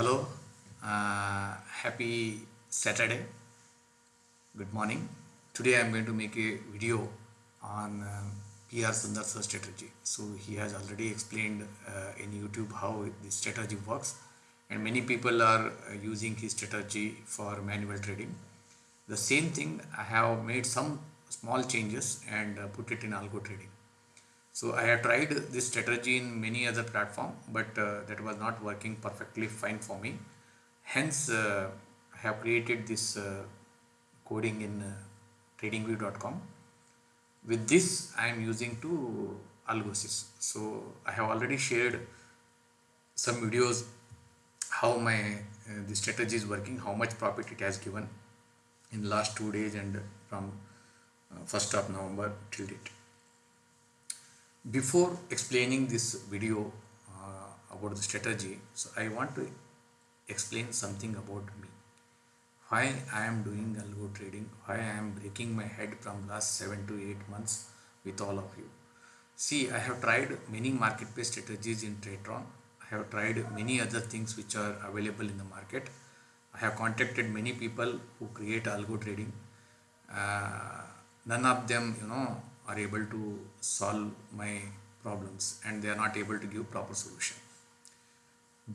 hello. Uh, happy saturday. Good morning. Today i'm going to make a video on um, pr sundar search strategy. So he has already explained uh, in youtube how this strategy works. And many people are uh, using his strategy for manual trading. The same thing i have made some small changes and uh, put it in algo trading so I have tried this strategy in many other platform, but uh, that was not working perfectly fine for me. Hence, uh, I have created this uh, coding in uh, tradingview.com. With this, I am using to Algosys. So I have already shared some videos how my uh, the strategy is working, how much profit it has given in last two days and from uh, 1st of November till date before explaining this video uh, about the strategy so i want to explain something about me. Why i am doing algo trading why i am breaking my head from last 7 to 8 months with all of you. See i have tried many marketplace strategies in tradetron. I have tried many other things which are available in the market. I have contacted many people who create algo trading. Uh, none of them you know are able to solve my problems and they are not able to give proper solution.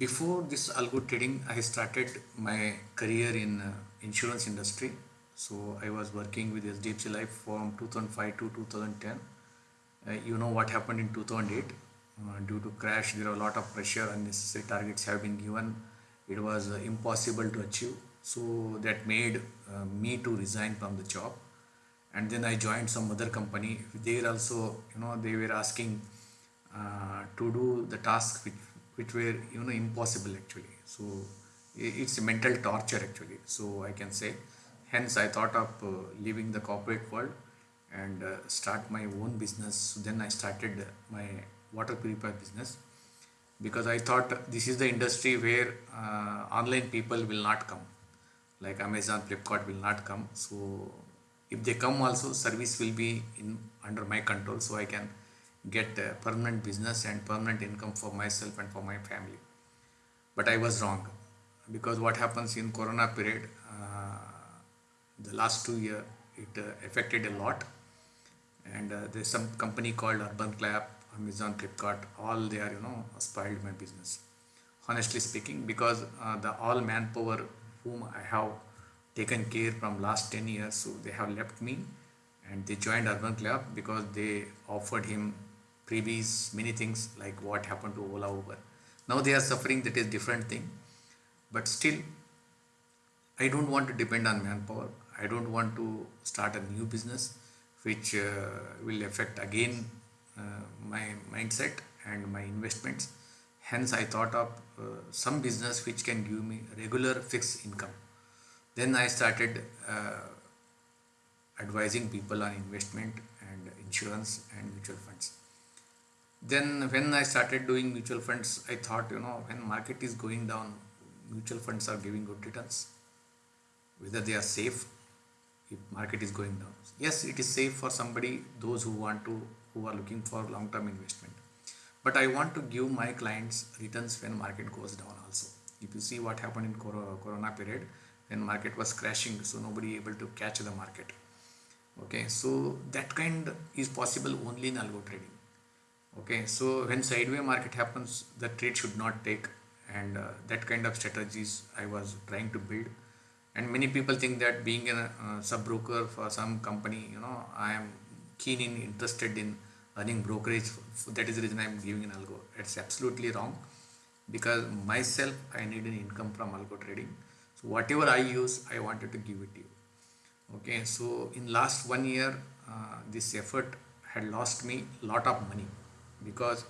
Before this algo trading i started my career in uh, insurance industry. So i was working with hdfc life from 2005 to 2010 uh, you know what happened in 2008 uh, due to crash there are a lot of pressure unnecessary targets have been given. It was uh, impossible to achieve. So that made uh, me to resign from the job and then I joined some other company. There also, you know, they were asking uh, to do the tasks which, which were, you know, impossible actually. So it's a mental torture actually. So I can say, hence I thought of uh, leaving the corporate world and uh, start my own business. So then I started my water purifier business because I thought this is the industry where uh, online people will not come like Amazon, Flipkart will not come. So if they come also service will be in under my control so I can get permanent business and permanent income for myself and for my family. But I was wrong because what happens in corona period uh, the last two year it uh, affected a lot. And uh, there's some company called UrbanClap amazon flipkart all they are you know spoiled my business. Honestly speaking because uh, the all manpower whom i have taken care from last 10 years so they have left me and they joined UrbanClap because they offered him previous many things like what happened to ola uber. Now they are suffering that is different thing. But still i don't want to depend on manpower. I don't want to start a new business which uh, will affect again uh, my mindset and my investments. Hence i thought of uh, some business which can give me regular fixed income then I started uh, advising people on investment and insurance and mutual funds. Then when I started doing mutual funds, I thought, you know, when market is going down, mutual funds are giving good returns. Whether they are safe if market is going down. Yes, it is safe for somebody, those who want to, who are looking for long-term investment. But I want to give my clients returns when market goes down also. If you see what happened in corona period, when market was crashing so nobody able to catch the market. Okay so that kind is possible only in algo trading. Okay so when sideway market happens the trade should not take and uh, that kind of strategies i was trying to build. And many people think that being a uh, sub broker for some company you know i am keen in interested in earning brokerage. That is the reason i am giving an algo. It's absolutely wrong because myself i need an income from algo trading whatever i use i wanted to give it to you. Okay so in last one year uh, this effort had lost me lot of money because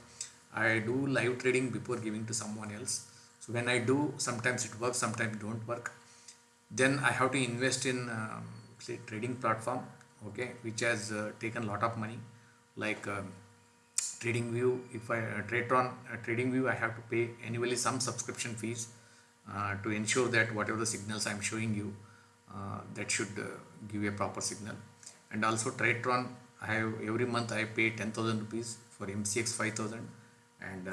i do live trading before giving to someone else. So when i do sometimes it works sometimes don't work. Then i have to invest in um, say trading platform okay which has uh, taken a lot of money. Like um, trading view if i uh, trade on uh, trading view i have to pay annually some subscription fees uh, to ensure that whatever the signals I am showing you uh, that should uh, give a proper signal. And also Tradetron I have every month I pay 10,000 rupees for MCX 5000 and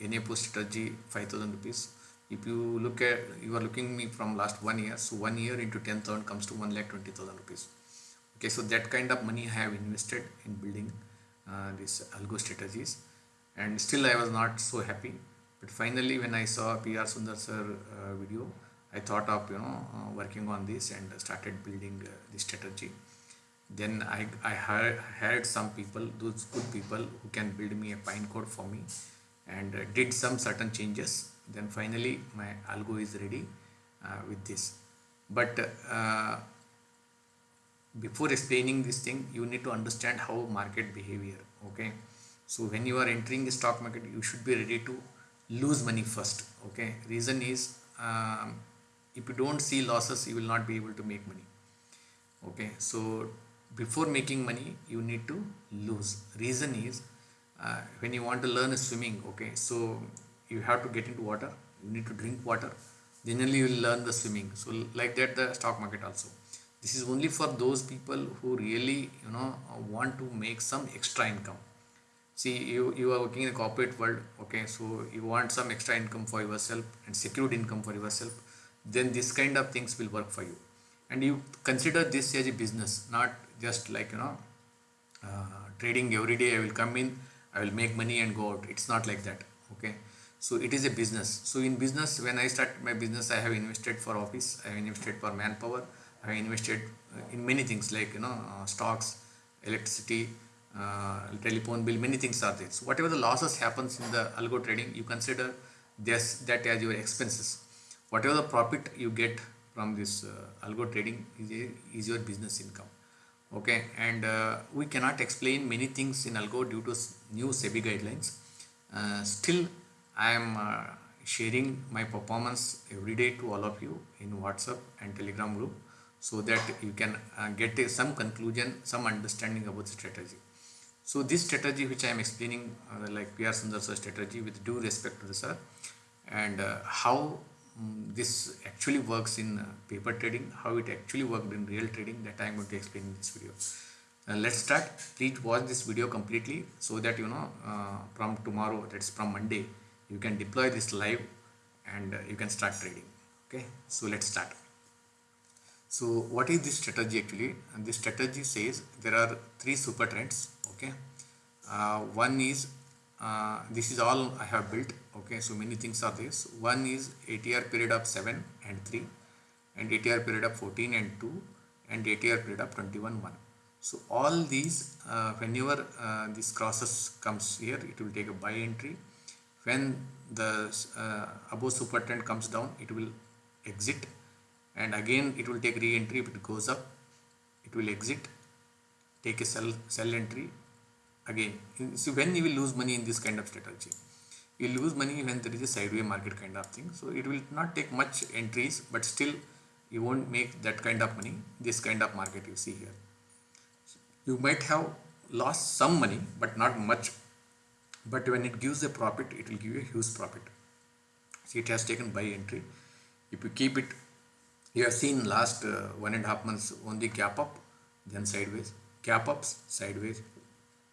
N A post strategy 5000 rupees. If you look at you are looking me from last one year so one year into 10,000 comes to 1 lakh 20,000 rupees. Okay so that kind of money I have invested in building uh, these algo strategies. And still I was not so happy but finally when I saw PR Sundar sir uh, video I thought of you know uh, working on this and started building uh, strategy. Then I, I hired, hired some people those good people who can build me a pine code for me and uh, did some certain changes. Then finally my algo is ready uh, with this. But uh, before explaining this thing you need to understand how market behavior okay? So when you are entering the stock market you should be ready to lose money first okay? Reason is um, if you don't see losses you will not be able to make money okay? So before making money you need to lose. Reason is uh, when you want to learn swimming okay? So you have to get into water you need to drink water generally you will learn the swimming. So like that the stock market also. This is only for those people who really you know want to make some extra income see you you are working in a corporate world okay? So you want some extra income for yourself and secured income for yourself then this kind of things will work for you. And you consider this as a business not just like you know uh, trading every day i will come in i will make money and go out. It's not like that okay? So it is a business. So in business when i start my business i have invested for office i have invested for manpower I have invested uh, in many things like you know uh, stocks, electricity, uh, telephone bill, many things are there. So whatever the losses happens in the algo trading, you consider this that as your expenses. Whatever the profit you get from this uh, algo trading is, a, is your business income. Okay, and uh, we cannot explain many things in algo due to new SEBI guidelines. Uh, still, I am sharing my performance every day to all of you in WhatsApp and Telegram group so that you can uh, get some conclusion, some understanding about the strategy. So this strategy which I am explaining uh, like PR Sundar sir strategy with due respect to the sir and uh, how um, this actually works in uh, paper trading, how it actually worked in real trading that I am going to explain in this video. Uh, let's start. Please watch this video completely so that you know uh, from tomorrow that's from Monday you can deploy this live and you can start trading. Okay, so let's start. So what is this strategy actually? And this strategy says there are three super trends. Okay, uh, one is uh, this is all I have built. Okay, so many things are this. One is ATR period of 7 and 3 and ATR period of 14 and 2 and ATR period of 21 1. So all these uh, whenever uh, this crosses comes here it will take a buy entry. When the uh, above super trend comes down it will exit and again it will take re-entry if it goes up it will exit take a sell sell entry again so when you will lose money in this kind of strategy you lose money when there is a sideways market kind of thing. So it will not take much entries but still you won't make that kind of money this kind of market you see here. You might have lost some money but not much. But when it gives a profit it will give you a huge profit. See it has taken buy entry. If you keep it you have seen last uh, one and a half months only gap up, then sideways, gap ups, sideways.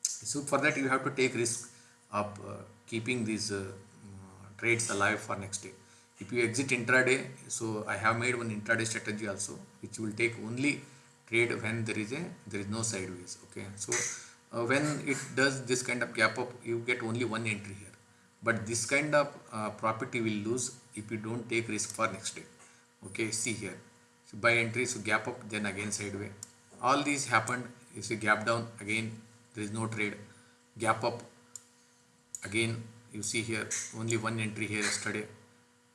So for that you have to take risk of uh, keeping these uh, trades alive for next day. If you exit intraday, so I have made one intraday strategy also, which will take only trade when there is a there is no sideways. Okay, so uh, when it does this kind of gap up, you get only one entry here. But this kind of uh, will lose if you don't take risk for next day okay see here so buy entry so gap up then again sideway all these happened you see gap down again there is no trade. Gap up. Again you see here only one entry here yesterday.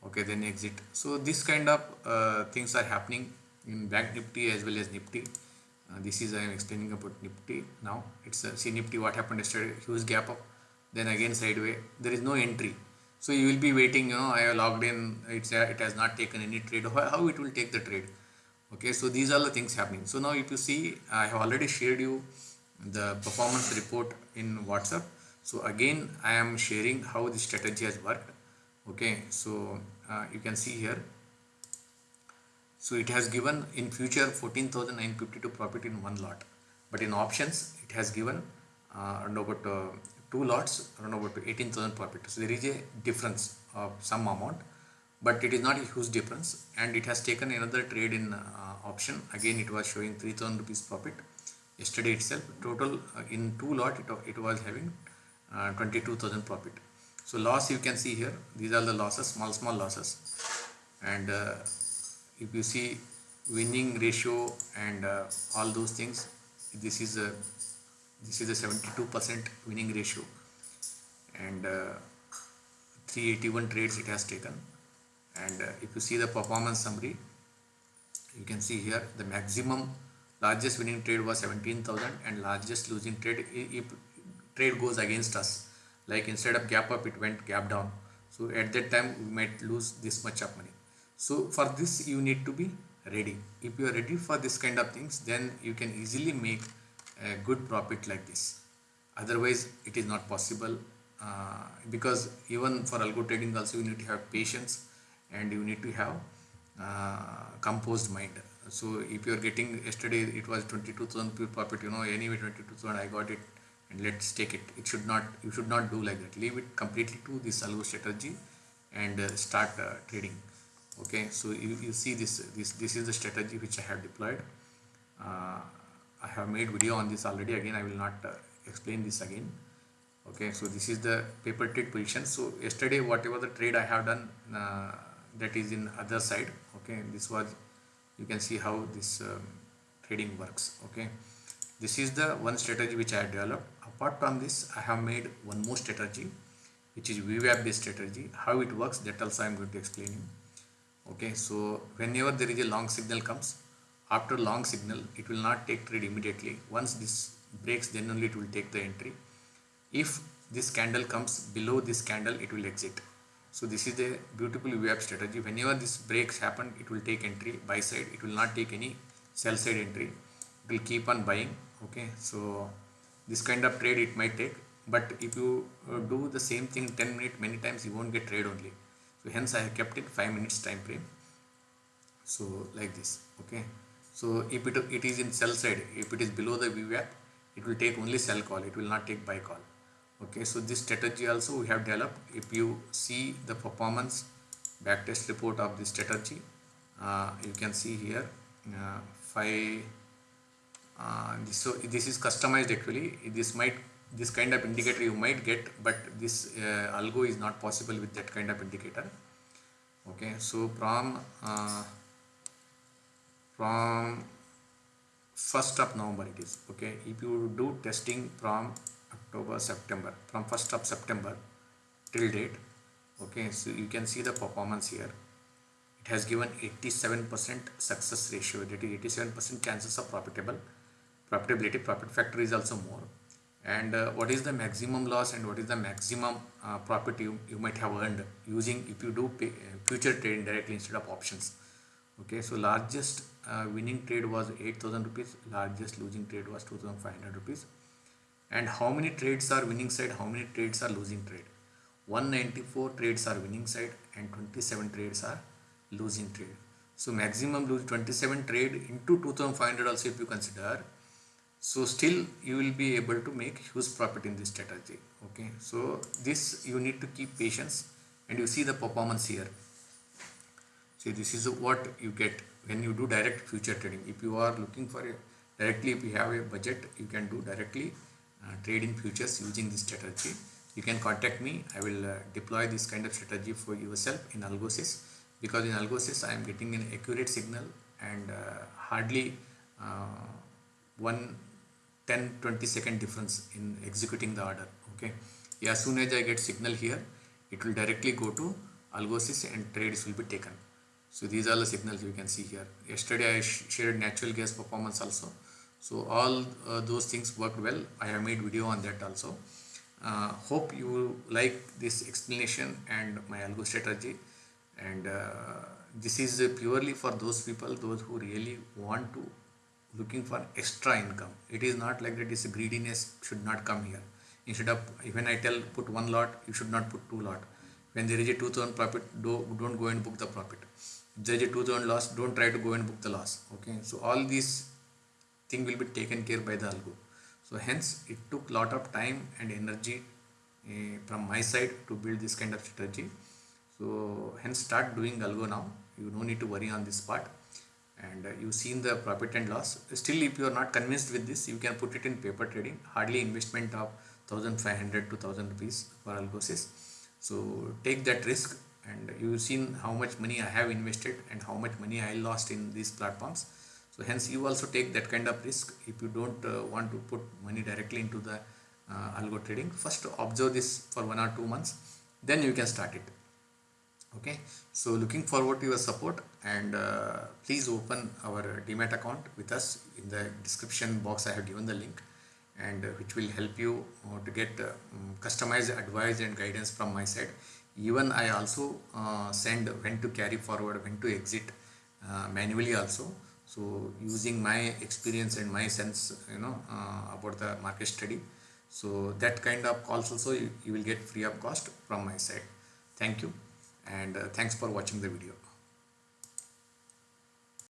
Okay then exit. So this kind of uh, things are happening in bank nifty as well as nifty. Uh, this is i am explaining about nifty now. It's a see nifty what happened yesterday? Huge gap up. Then again sideway there is no entry. So you will be waiting, you know, I have logged in, it's a, it has not taken any trade, how it will take the trade. Okay, so these are the things happening. So now if you see, I have already shared you the performance report in WhatsApp. So again, I am sharing how the strategy has worked. Okay, so uh, you can see here. So it has given in future 14,952 profit in one lot. But in options, it has given uh, about uh, two lots around about 18,000 profit. So there is a difference of some amount but it is not a huge difference and it has taken another trade in uh, option again it was showing 3000 rupees profit yesterday itself total uh, in two lot it, it was having uh, 22000 profit. So loss you can see here these are the losses small small losses. And uh, if you see winning ratio and uh, all those things this is a this is a 72 percent winning ratio. And uh, 381 trades it has taken. And uh, if you see the performance summary you can see here the maximum largest winning trade was 17000 and largest losing trade if trade goes against us. Like instead of gap up it went gap down. So at that time we might lose this much of money. So for this you need to be ready. If you are ready for this kind of things then you can easily make a good profit like this. Otherwise it is not possible uh, because even for algo trading also you need to have patience and you need to have uh, composed mind so if you are getting yesterday it was 22000 profit you know anyway 22000 i got it and let's take it. It should not you should not do like that. Leave it completely to this algo strategy and uh, start uh, trading. Okay? So you, you see this this this is the strategy which i have deployed. Uh, i have made video on this already. Again i will not uh, explain this again. Okay? So this is the paper trade position. So yesterday whatever the trade i have done uh, that is in other side. Okay? This was you can see how this um, trading works okay? This is the one strategy which i have developed. Apart from this i have made one more strategy which is VWAP based strategy. How it works that also i am going to explain you okay? So whenever there is a long signal comes after long signal it will not take trade immediately. Once this breaks then only it will take the entry. If this candle comes below this candle it will exit so this is the beautiful VWAP strategy. Whenever this breaks happen it will take entry buy side. It will not take any sell side entry. It will keep on buying okay? So this kind of trade it might take but if you uh, do the same thing 10 minutes many times you won't get trade only. So hence I have kept it 5 minutes time frame. So like this okay? So if it, it is in sell side if it is below the VWAP it will take only sell call. It will not take buy call okay so this strategy also we have developed. If you see the performance backtest report of this strategy uh, you can see here uh, five uh, so this is customized actually. This might this kind of indicator you might get but this uh, algo is not possible with that kind of indicator. Okay so from uh, from 1st of November it is. Okay if you do testing from October September from 1st of September till date okay so you can see the performance here. It has given 87% success ratio. That is 87% chances of profitable profitability. Profit factor is also more. And uh, what is the maximum loss and what is the maximum uh, profit you, you might have earned using if you do pay, uh, future trading directly instead of options? Okay so largest uh, winning trade was 8000 rupees. Largest losing trade was 2500 rupees and how many trades are winning side? How many trades are losing trade? 194 trades are winning side and 27 trades are losing trade. So maximum lose 27 trade into 2500 also if you consider. So still you will be able to make huge profit in this strategy. Okay? So this you need to keep patience and you see the performance here. See this is what you get when you do direct future trading. If you are looking for a directly if you have a budget you can do directly trade in futures using this strategy. You can contact me. I will uh, deploy this kind of strategy for yourself in algosys because in algosys i am getting an accurate signal and uh, hardly uh, one 10 20 second difference in executing the order okay? As soon as I get signal here it will directly go to algosys and trades will be taken. So these are the signals you can see here. Yesterday I sh shared natural gas performance also so all uh, those things worked well. I have made video on that also. Uh, hope you like this explanation and my algo strategy. And uh, this is purely for those people those who really want to looking for extra income. It is not like that this greediness should not come here. Instead of when i tell put one lot you should not put two lot. When there is a 2000 profit do, don't go and book the profit. There is a 2000 loss don't try to go and book the loss. Okay? So all these thing will be taken care by the algo. So hence it took lot of time and energy uh, from my side to build this kind of strategy. So hence start doing algo now. You no need to worry on this part. And uh, you've seen the profit and loss. Still if you are not convinced with this you can put it in paper trading. Hardly investment of 1500 to 1000 rupees for algosys so take that risk and you've seen how much money i have invested and how much money i lost in these platforms so hence you also take that kind of risk if you don't uh, want to put money directly into the uh, algo trading. First observe this for one or two months then you can start it. Okay? So looking forward to your support and uh, please open our demat account with us in the description box. I have given the link and uh, which will help you uh, to get uh, um, customized advice and guidance from my side. Even i also send when to carry forward when to exit manually also so using my experience and my sense you know about the market study. So that kind of calls also you, you will get free of cost from my side. Thank you and uh, thanks for watching the video